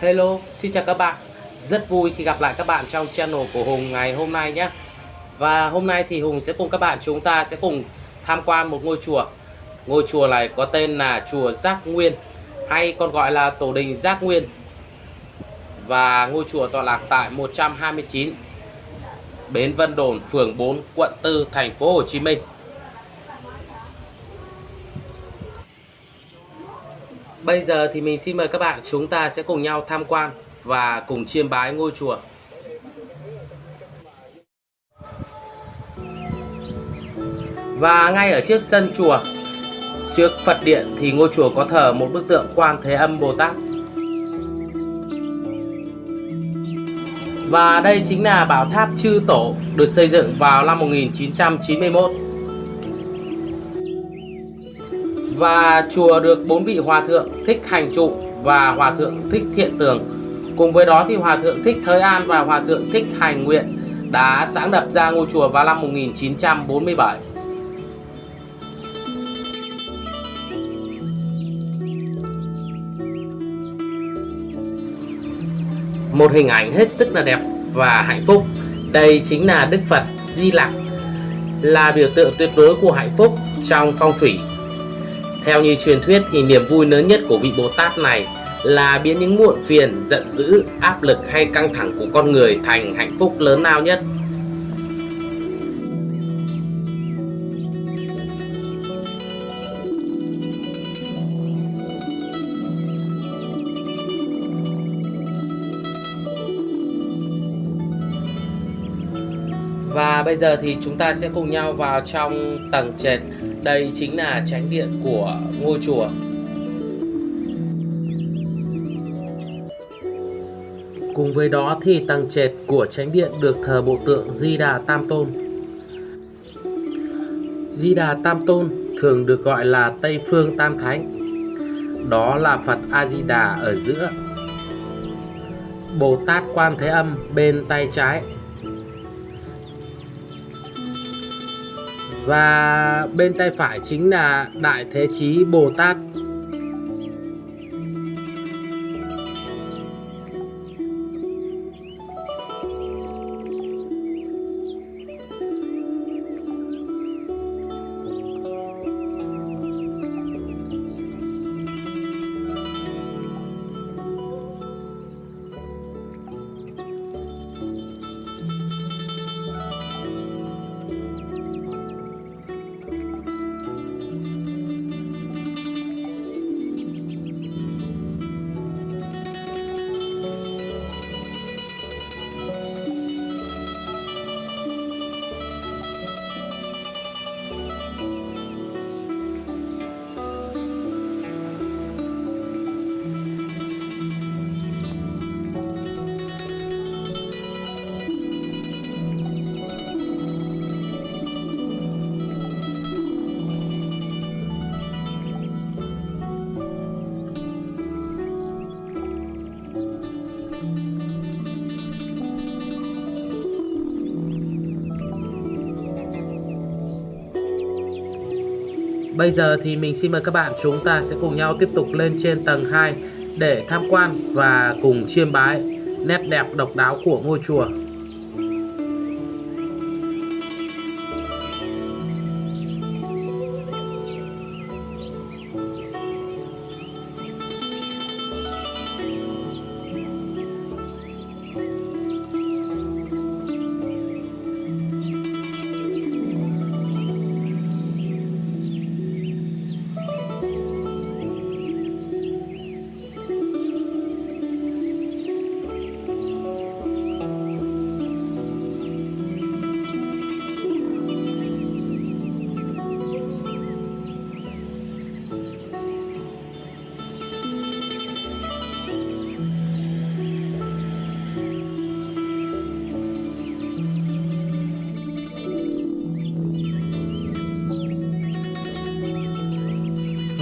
Hello, xin chào các bạn. Rất vui khi gặp lại các bạn trong channel của Hùng ngày hôm nay nhé. Và hôm nay thì Hùng sẽ cùng các bạn chúng ta sẽ cùng tham quan một ngôi chùa. Ngôi chùa này có tên là chùa Giác Nguyên hay còn gọi là Tổ đình Giác Nguyên. Và ngôi chùa tọa lạc tại 129 Bến Vân Đồn, phường 4, quận 4, thành phố Hồ Chí Minh. Bây giờ thì mình xin mời các bạn chúng ta sẽ cùng nhau tham quan và cùng chiêm bái ngôi chùa. Và ngay ở trước sân chùa, trước Phật điện thì ngôi chùa có thờ một bức tượng Quan Thế Âm Bồ Tát. Và đây chính là bảo tháp Chư Tổ được xây dựng vào năm 1991. Và chùa được bốn vị hòa thượng thích hành trụ và hòa thượng thích thiện tường. Cùng với đó thì hòa thượng thích thới an và hòa thượng thích hành nguyện đã sáng lập ra ngôi chùa vào năm 1947. Một hình ảnh hết sức là đẹp và hạnh phúc. Đây chính là Đức Phật Di Lặc, là biểu tượng tuyệt đối của hạnh phúc trong phong thủy theo như truyền thuyết thì niềm vui lớn nhất của vị Bồ Tát này là biến những muộn phiền, giận dữ, áp lực hay căng thẳng của con người thành hạnh phúc lớn lao nhất. Bây giờ thì chúng ta sẽ cùng nhau vào trong tầng trệt. Đây chính là tránh điện của ngôi chùa. Cùng với đó thì tầng trệt của tránh điện được thờ bộ tượng Di Đà Tam Tôn. Di Đà Tam Tôn thường được gọi là Tây Phương Tam Thánh. Đó là Phật A Di Đà ở giữa. Bồ Tát Quan Thế Âm bên tay trái và bên tay phải chính là Đại Thế Chí Bồ Tát. Bây giờ thì mình xin mời các bạn chúng ta sẽ cùng nhau tiếp tục lên trên tầng 2 để tham quan và cùng chiêm bái nét đẹp độc đáo của ngôi chùa.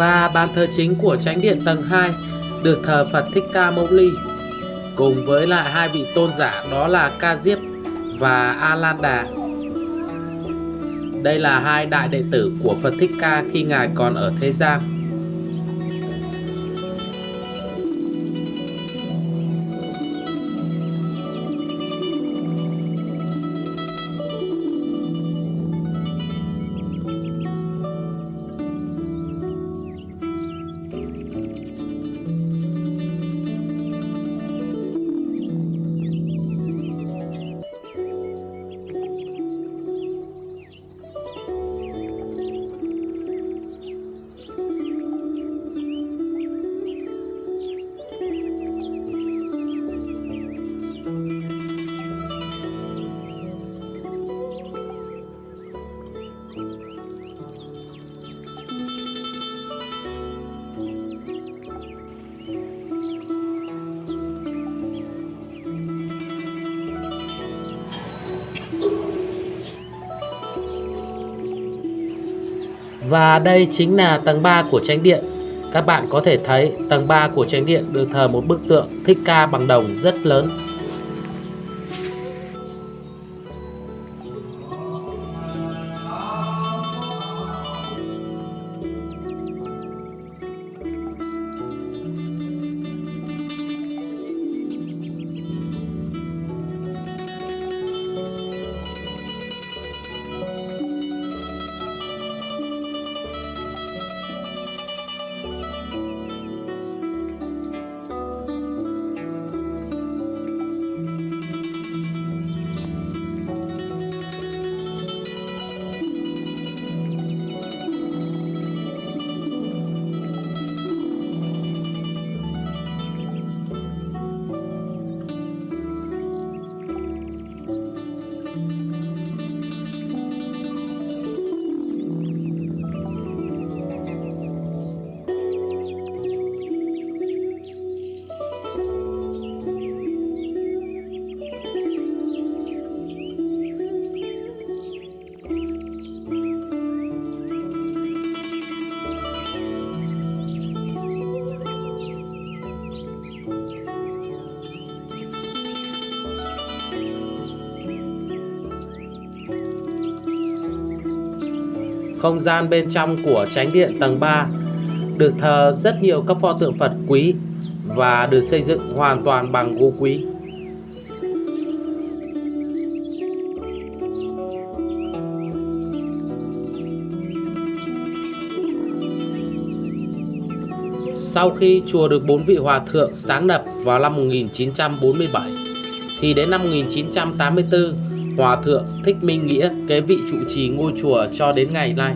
Và bàn thờ chính của tránh điện tầng 2 được thờ Phật Thích Ca Mâu Ni cùng với lại hai vị tôn giả đó là Ca Diếp và A Lan Đà. Đây là hai đại đệ tử của Phật Thích Ca khi ngài còn ở thế gian. Và đây chính là tầng 3 của tránh điện. Các bạn có thể thấy tầng 3 của tránh điện được thờ một bức tượng, Thích Ca bằng đồng rất lớn. Không gian bên trong của tránh điện tầng 3 được thờ rất nhiều các pho tượng Phật quý và được xây dựng hoàn toàn bằng gỗ quý. Sau khi chùa được bốn vị hòa thượng sáng lập vào năm 1947 thì đến năm 1984 Hòa thượng Thích Minh Nghĩa kế vị trụ trì ngôi chùa cho đến ngày nay.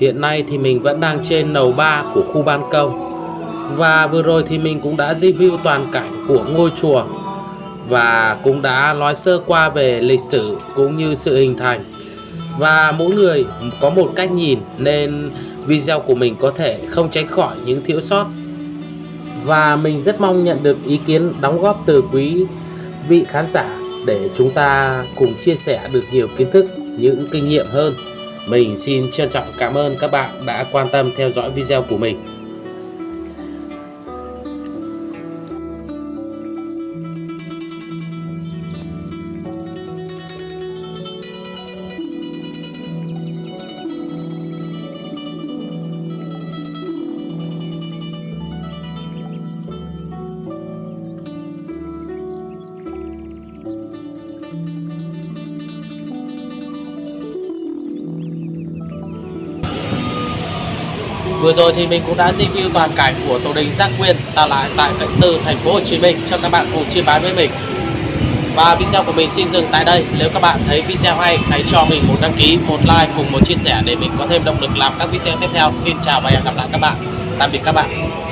Hiện nay thì mình vẫn đang trên lầu 3 của khu ban công. Và vừa rồi thì mình cũng đã review toàn cảnh của ngôi chùa Và cũng đã nói sơ qua về lịch sử cũng như sự hình thành. Và mỗi người có một cách nhìn nên video của mình có thể không tránh khỏi những thiếu sót. Và mình rất mong nhận được ý kiến đóng góp từ quý vị khán giả để chúng ta cùng chia sẻ được nhiều kiến thức, những kinh nghiệm hơn mình xin trân trọng cảm ơn các bạn đã quan tâm theo dõi video của mình. Vừa rồi thì mình cũng đã review toàn cảnh của tổ đình Giác quyền tạo lại tại cạnh từ thành phố Hồ Chí Minh cho các bạn cùng chia bán với mình. Và video của mình xin dừng tại đây. Nếu các bạn thấy video hay, hãy cho mình một đăng ký, một like cùng một chia sẻ để mình có thêm động lực làm các video tiếp theo. Xin chào và hẹn gặp lại các bạn. Tạm biệt các bạn.